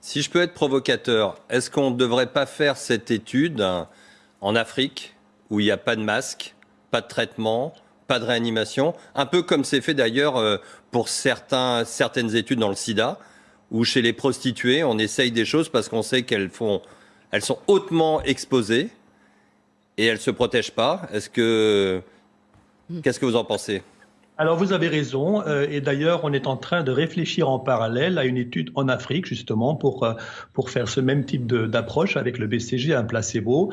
Si je peux être provocateur, est-ce qu'on ne devrait pas faire cette étude en Afrique, où il n'y a pas de masque, pas de traitement, pas de réanimation, un peu comme c'est fait d'ailleurs euh, pour certains, certaines études dans le sida, où chez les prostituées, on essaye des choses parce qu'on sait qu'elles sont hautement exposées et elles ne se protègent pas. Est-ce que, qu'est-ce que vous en pensez? Alors vous avez raison, euh, et d'ailleurs on est en train de réfléchir en parallèle à une étude en Afrique justement pour, euh, pour faire ce même type d'approche avec le BCG, un placebo.